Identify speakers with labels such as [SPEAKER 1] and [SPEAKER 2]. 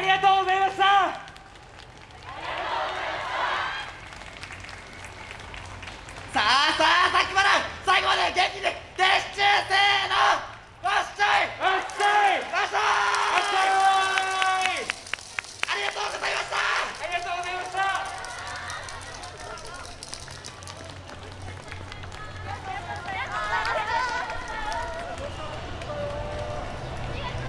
[SPEAKER 1] ありがとうございました。
[SPEAKER 2] さあさあさっきまら最後まで元気で